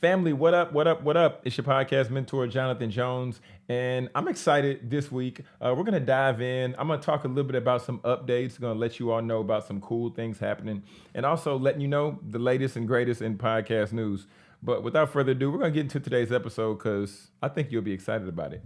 Family, what up? What up? What up? It's your podcast mentor, Jonathan Jones, and I'm excited this week. Uh, we're gonna dive in. I'm gonna talk a little bit about some updates. Gonna let you all know about some cool things happening, and also letting you know the latest and greatest in podcast news. But without further ado, we're gonna get into today's episode because I think you'll be excited about it.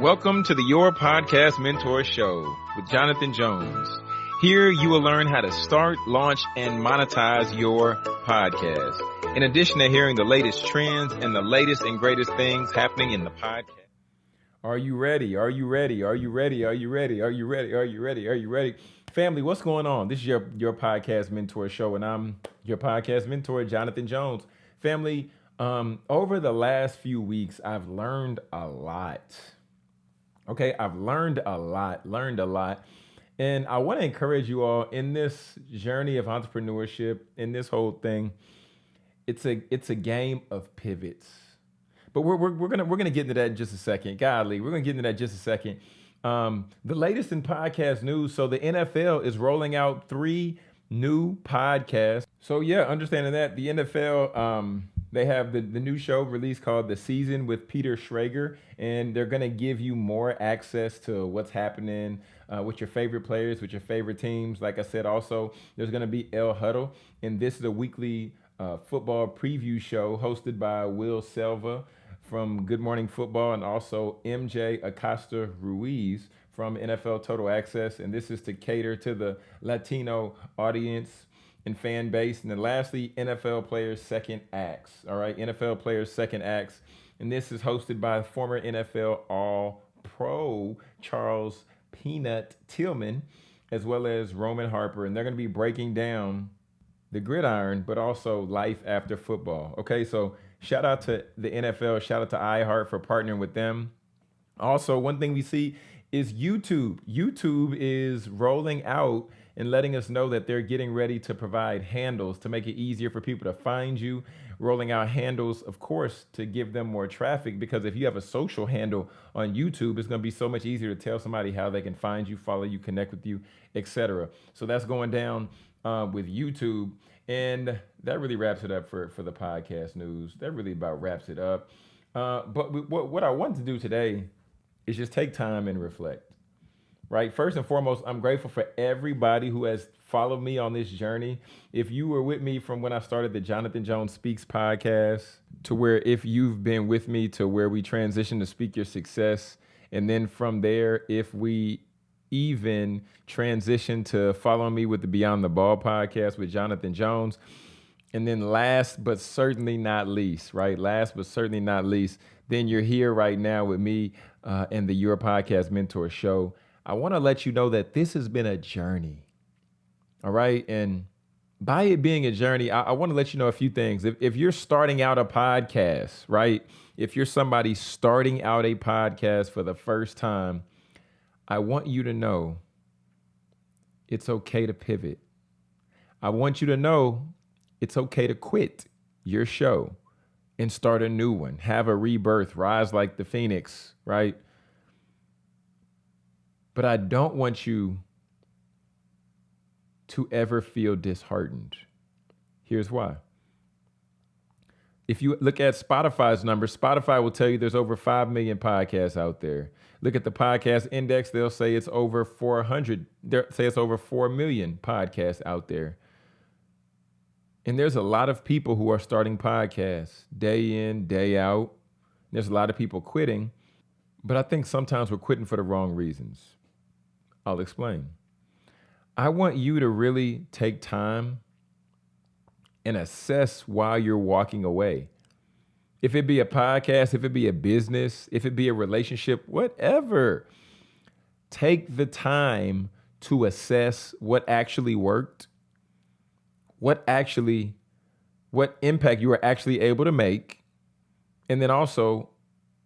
Welcome to the Your Podcast Mentor Show with Jonathan Jones. Here you will learn how to start, launch, and monetize your podcast. In addition to hearing the latest trends and the latest and greatest things happening in the podcast. Are you ready? Are you ready? Are you ready? Are you ready? Are you ready? Are you ready? Are you ready? Family, what's going on? This is your, your podcast mentor show, and I'm your podcast mentor, Jonathan Jones. Family, um, over the last few weeks, I've learned a lot. Okay, I've learned a lot, learned a lot. And I want to encourage you all in this journey of entrepreneurship, in this whole thing. It's a it's a game of pivots. But we're, we're, we're gonna we're gonna get into that in just a second. Godly, we're gonna get into that in just a second. Um, the latest in podcast news. So the NFL is rolling out three new podcasts. So yeah, understanding that the NFL um, they have the, the new show released called The Season with Peter Schrager, and they're to give you more access to what's happening uh, with your favorite players, with your favorite teams. Like I said, also, there's to be El Huddle, and this is a weekly uh, football preview show hosted by Will Selva from Good Morning Football and also MJ Acosta Ruiz from NFL Total Access. And this is to cater to the Latino audience and fan base. And then lastly, NFL players' second acts. All right, NFL players' second acts. And this is hosted by former NFL All Pro Charles Peanut Tillman, as well as Roman Harper. And they're going to be breaking down the gridiron, but also life after football. Okay, so shout out to the NFL, shout out to iHeart for partnering with them. Also, one thing we see is YouTube. YouTube is rolling out and letting us know that they're getting ready to provide handles to make it easier for people to find you. Rolling out handles, of course, to give them more traffic because if you have a social handle on YouTube, it's going to be so much easier to tell somebody how they can find you, follow you, connect with you, etc. So that's going down uh, with YouTube. And that really wraps it up for, for the podcast news. That really about wraps it up. Uh, but we, what, what I want to do today is just take time and reflect right? First and foremost, I'm grateful for everybody who has followed me on this journey. If you were with me from when I started the Jonathan Jones Speaks podcast to where if you've been with me to where we transitioned to Speak Your Success, and then from there, if we even transition to following me with the Beyond the Ball podcast with Jonathan Jones. And then last but certainly not least, right? Last but certainly not least, then you're here right now with me uh, and the Your Podcast Mentor Show. I want to let you know that this has been a journey. All right. And by it being a journey, I, I want to let you know a few things. If, if you're starting out a podcast, right? If you're somebody starting out a podcast for the first time, I want you to know it's okay to pivot. I want you to know it's okay to quit your show and start a new one, have a rebirth, rise like the phoenix, right? But I don't want you to ever feel disheartened. Here's why. If you look at Spotify's numbers, Spotify will tell you there's over 5 million podcasts out there. Look at the podcast index, they'll say it's over 400, they'll say it's over 4 million podcasts out there. And there's a lot of people who are starting podcasts day in, day out. There's a lot of people quitting, but I think sometimes we're quitting for the wrong reasons. I'll explain. I want you to really take time and assess while you're walking away. If it be a podcast, if it be a business, if it be a relationship, whatever, take the time to assess what actually worked, what actually, what impact you were actually able to make, and then also,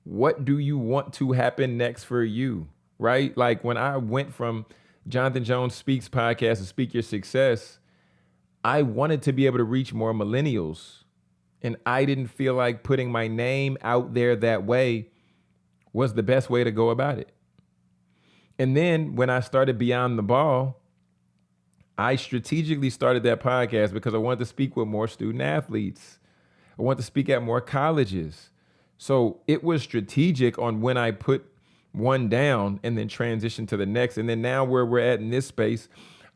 what do you want to happen next for you? Right? Like when I went from Jonathan Jones Speaks podcast to Speak Your Success, I wanted to be able to reach more millennials. And I didn't feel like putting my name out there that way was the best way to go about it. And then when I started Beyond the Ball, I strategically started that podcast because I wanted to speak with more student athletes, I want to speak at more colleges. So it was strategic on when I put one down and then transition to the next. And then now where we're at in this space,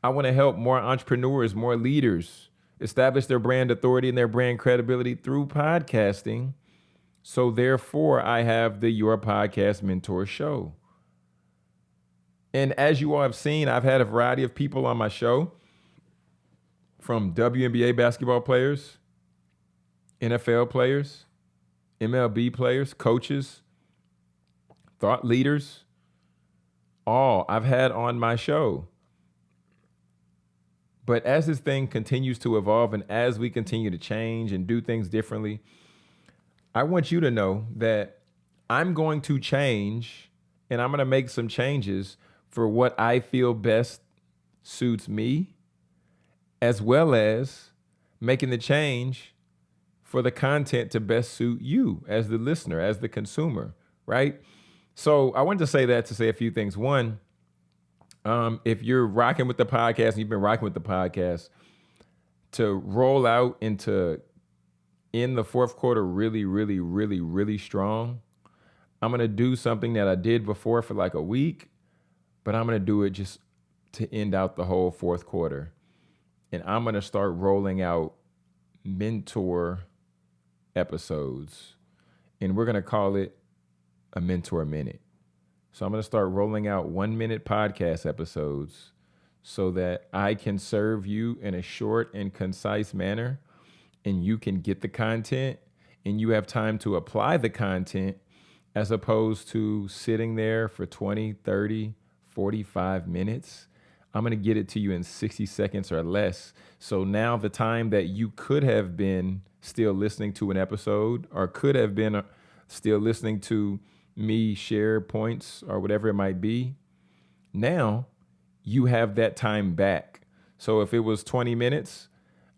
I want to help more entrepreneurs, more leaders establish their brand authority and their brand credibility through podcasting. So therefore, I have the Your Podcast Mentor Show. And as you all have seen, I've had a variety of people on my show from WNBA basketball players, NFL players, MLB players, coaches, thought leaders, all I've had on my show. But as this thing continues to evolve and as we continue to change and do things differently, I want you to know that I'm going to change and I'm going to make some changes for what I feel best suits me, as well as making the change for the content to best suit you as the listener, as the consumer, right? So I wanted to say that to say a few things. One, um, if you're rocking with the podcast and you've been rocking with the podcast, to roll out into in the fourth quarter really, really, really, really strong. I'm gonna do something that I did before for like a week, but I'm gonna do it just to end out the whole fourth quarter. And I'm gonna start rolling out mentor episodes. And we're gonna call it a mentor minute. So I'm going to start rolling out one minute podcast episodes so that I can serve you in a short and concise manner and you can get the content and you have time to apply the content as opposed to sitting there for 20, 30, 45 minutes. I'm going to get it to you in 60 seconds or less. So now the time that you could have been still listening to an episode or could have been uh, still listening to me share points or whatever it might be. Now you have that time back. So if it was 20 minutes,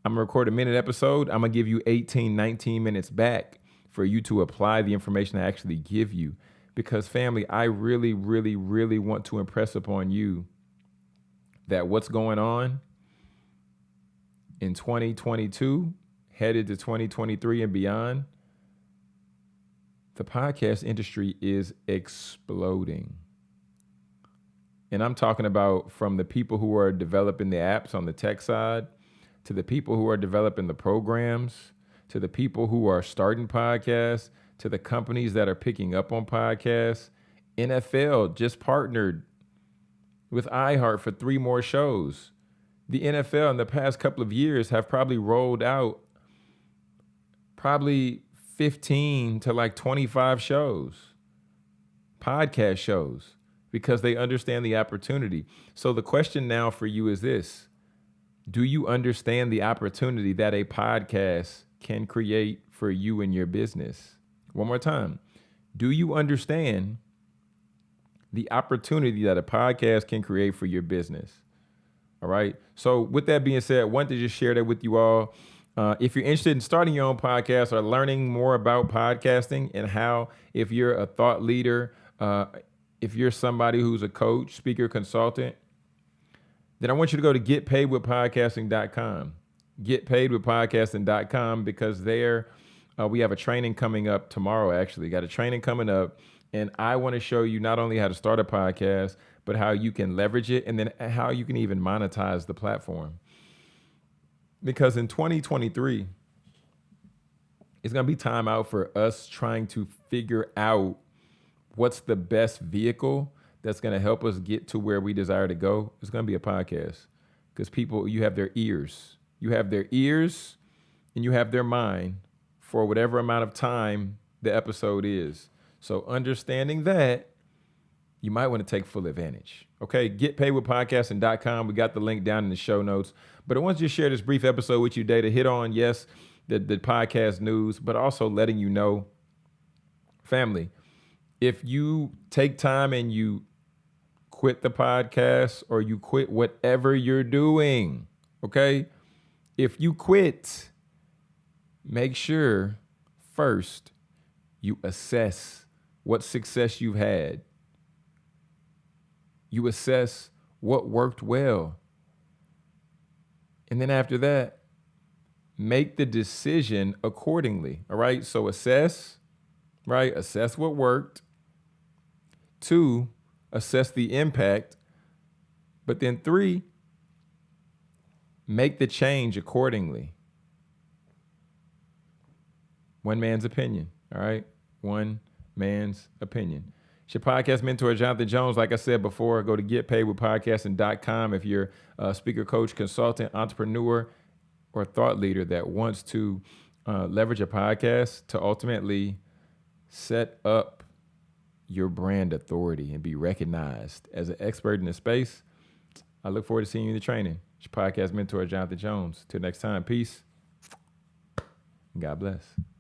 I'm gonna record a minute episode. I'm gonna give you 18, 19 minutes back for you to apply the information I actually give you. Because, family, I really, really, really want to impress upon you that what's going on in 2022, headed to 2023 and beyond, the podcast industry is exploding. And I'm talking about from the people who are developing the apps on the tech side to the people who are developing the programs to the people who are starting podcasts to the companies that are picking up on podcasts. NFL just partnered with iHeart for three more shows. The NFL in the past couple of years have probably rolled out probably 15 to like 25 shows, podcast shows, because they understand the opportunity. So the question now for you is this Do you understand the opportunity that a podcast can create for you and your business? One more time. Do you understand the opportunity that a podcast can create for your business? All right. So, with that being said, I wanted to just share that with you all. Uh, if you're interested in starting your own podcast or learning more about podcasting and how, if you're a thought leader, uh, if you're somebody who's a coach, speaker, consultant, then I want you to go to getpaidwithpodcasting.com. Getpaidwithpodcasting.com because there uh, we have a training coming up tomorrow, actually. Got a training coming up. And I want to show you not only how to start a podcast, but how you can leverage it and then how you can even monetize the platform because in 2023 it's going to be time out for us trying to figure out what's the best vehicle that's going to help us get to where we desire to go. It's going to be a podcast because people you have their ears. You have their ears and you have their mind for whatever amount of time the episode is. So understanding that you might want to take full advantage. Okay, getpaidwithpodcasting.com. We got the link down in the show notes. But I want to just share this brief episode with you today to hit on, yes, the, the podcast news, but also letting you know, family, if you take time and you quit the podcast or you quit whatever you're doing, okay? If you quit, make sure first you assess what success you've had you assess what worked well. And then after that, make the decision accordingly. All right. So assess, right? Assess what worked. Two, assess the impact. But then three, make the change accordingly. One man's opinion. All right. One man's opinion. It's your podcast mentor, Jonathan Jones. Like I said before, go to getpaidwithpodcasting.com if you're a speaker, coach, consultant, entrepreneur, or thought leader that wants to uh, leverage a podcast to ultimately set up your brand authority and be recognized as an expert in the space. I look forward to seeing you in the training. It's your podcast mentor, Jonathan Jones. Till next time, peace. God bless.